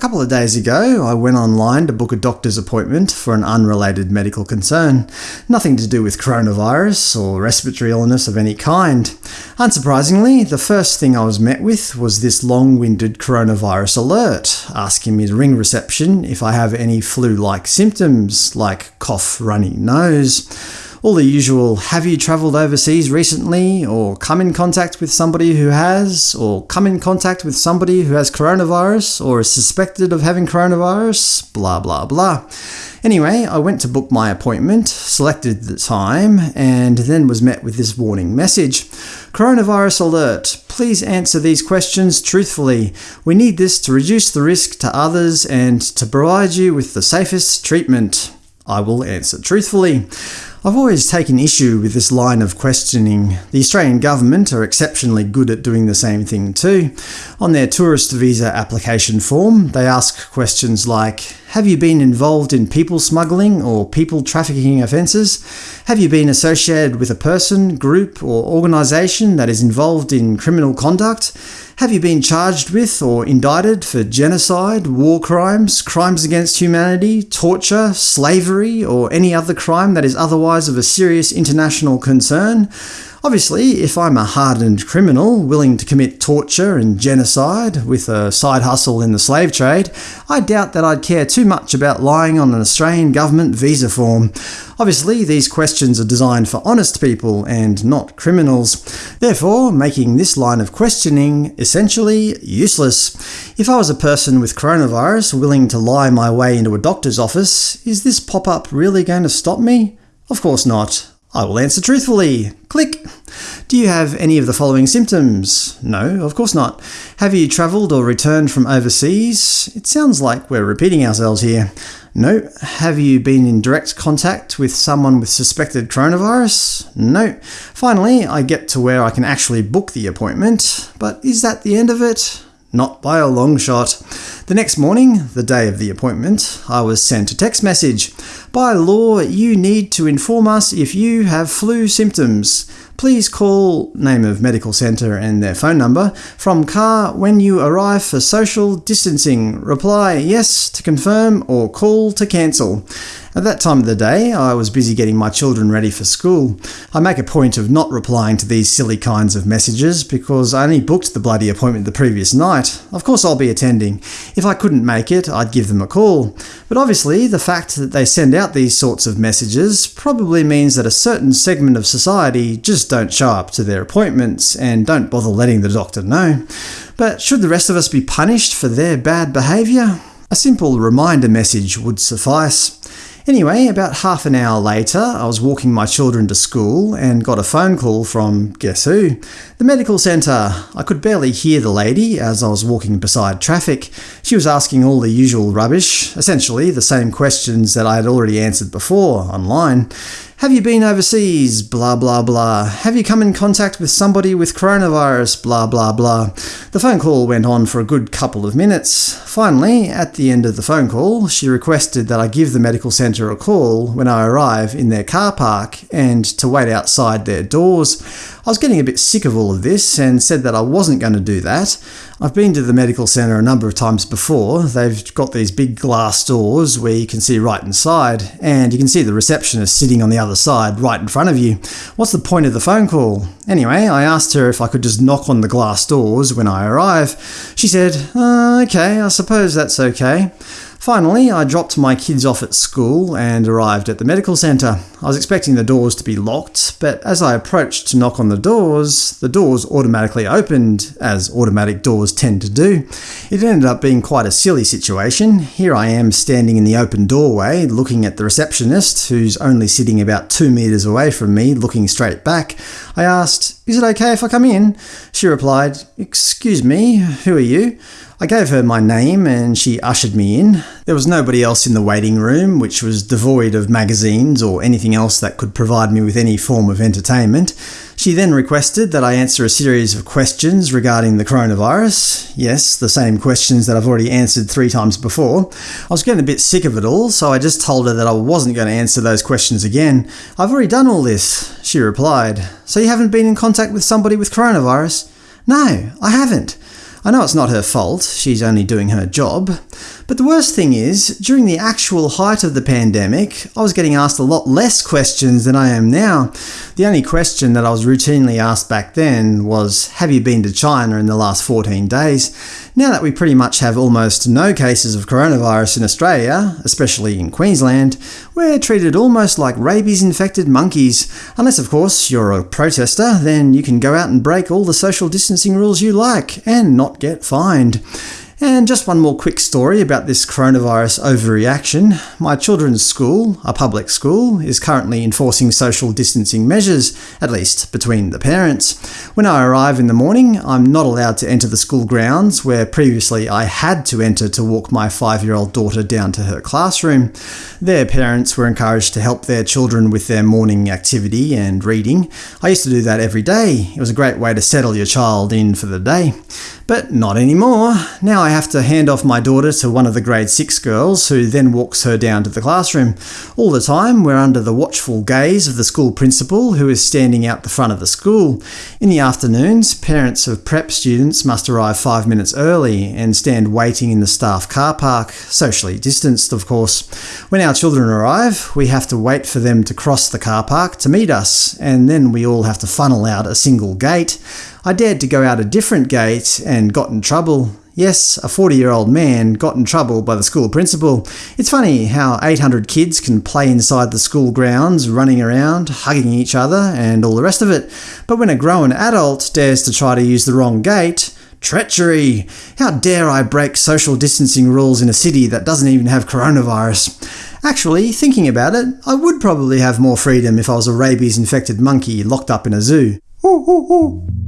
couple of days ago, I went online to book a doctor's appointment for an unrelated medical concern. Nothing to do with coronavirus or respiratory illness of any kind. Unsurprisingly, the first thing I was met with was this long-winded coronavirus alert, asking me to ring reception if I have any flu-like symptoms, like cough, runny nose all the usual have you travelled overseas recently, or come in contact with somebody who has, or come in contact with somebody who has coronavirus, or is suspected of having coronavirus, blah blah blah. Anyway, I went to book my appointment, selected the time, and then was met with this warning message. Coronavirus alert. Please answer these questions truthfully. We need this to reduce the risk to others and to provide you with the safest treatment. I will answer truthfully. I've always taken issue with this line of questioning. The Australian government are exceptionally good at doing the same thing too. On their tourist visa application form, they ask questions like, have you been involved in people smuggling or people trafficking offences? Have you been associated with a person, group or organisation that is involved in criminal conduct? Have you been charged with or indicted for genocide, war crimes, crimes against humanity, torture, slavery, or any other crime that is otherwise of a serious international concern? Obviously, if I'm a hardened criminal willing to commit torture and genocide with a side hustle in the slave trade, I doubt that I'd care too much about lying on an Australian government visa form. Obviously, these questions are designed for honest people and not criminals, therefore making this line of questioning essentially useless. If I was a person with coronavirus willing to lie my way into a doctor's office, is this pop-up really going to stop me? Of course not. I will answer truthfully. Click. Do you have any of the following symptoms? No, of course not. Have you travelled or returned from overseas? It sounds like we're repeating ourselves here. No. Have you been in direct contact with someone with suspected coronavirus? No. Finally, I get to where I can actually book the appointment, but is that the end of it? Not by a long shot. The next morning, the day of the appointment, I was sent a text message. By law, you need to inform us if you have flu symptoms. Please call name of medical centre and their phone number from car when you arrive for social distancing. Reply yes to confirm or call to cancel. At that time of the day, I was busy getting my children ready for school. I make a point of not replying to these silly kinds of messages because I only booked the bloody appointment the previous night. Of course I'll be attending. If I couldn't make it, I'd give them a call. But obviously, the fact that they send out these sorts of messages probably means that a certain segment of society just don't show up to their appointments and don't bother letting the doctor know. But should the rest of us be punished for their bad behaviour? A simple reminder message would suffice. Anyway, about half an hour later, I was walking my children to school and got a phone call from guess who? The medical centre. I could barely hear the lady as I was walking beside traffic. She was asking all the usual rubbish, essentially the same questions that I had already answered before, online. Have you been overseas? Blah blah blah. Have you come in contact with somebody with coronavirus? Blah blah blah. The phone call went on for a good couple of minutes. Finally, at the end of the phone call, she requested that I give the medical centre a call when I arrive in their car park and to wait outside their doors. I was getting a bit sick of all of this and said that I wasn't going to do that. I've been to the medical centre a number of times before. They've got these big glass doors where you can see right inside, and you can see the receptionist sitting on the other side, right in front of you. What's the point of the phone call? Anyway, I asked her if I could just knock on the glass doors when I arrive. She said, uh, okay, I suppose that's okay. Finally, I dropped my kids off at school and arrived at the medical centre. I was expecting the doors to be locked, but as I approached to knock on the doors, the doors automatically opened, as automatic doors tend to do. It ended up being quite a silly situation. Here I am standing in the open doorway, looking at the receptionist, who's only sitting about two metres away from me, looking straight back. I asked, is it okay if I come in? She replied, excuse me, who are you? I gave her my name and she ushered me in. There was nobody else in the waiting room, which was devoid of magazines or anything else that could provide me with any form of entertainment. She then requested that I answer a series of questions regarding the coronavirus. Yes, the same questions that I've already answered three times before. I was getting a bit sick of it all, so I just told her that I wasn't going to answer those questions again. I've already done all this, she replied. So you haven't been in contact with somebody with coronavirus? No, I haven't. I know it's not her fault, she's only doing her job. But the worst thing is, during the actual height of the pandemic, I was getting asked a lot less questions than I am now. The only question that I was routinely asked back then was, have you been to China in the last 14 days? Now that we pretty much have almost no cases of coronavirus in Australia, especially in Queensland, we're treated almost like rabies-infected monkeys. Unless, of course, you're a protester, then you can go out and break all the social distancing rules you like, and not get fined. And just one more quick story about this coronavirus overreaction. My children's school, a public school, is currently enforcing social distancing measures, at least between the parents. When I arrive in the morning, I'm not allowed to enter the school grounds, where previously I had to enter to walk my five-year-old daughter down to her classroom. Their parents were encouraged to help their children with their morning activity and reading. I used to do that every day. It was a great way to settle your child in for the day. But not anymore. Now I have to hand off my daughter to one of the grade 6 girls, who then walks her down to the classroom. All the time, we're under the watchful gaze of the school principal, who is standing out the front of the school. In the afternoons, parents of prep students must arrive five minutes early and stand waiting in the staff car park, socially distanced of course. When our children arrive, we have to wait for them to cross the car park to meet us, and then we all have to funnel out a single gate. I dared to go out a different gate and got in trouble. Yes, a 40-year-old man got in trouble by the school principal. It's funny how 800 kids can play inside the school grounds, running around, hugging each other, and all the rest of it. But when a grown adult dares to try to use the wrong gate, Treachery! How dare I break social distancing rules in a city that doesn't even have coronavirus? Actually, thinking about it, I would probably have more freedom if I was a rabies-infected monkey locked up in a zoo. Ooh, ooh, ooh.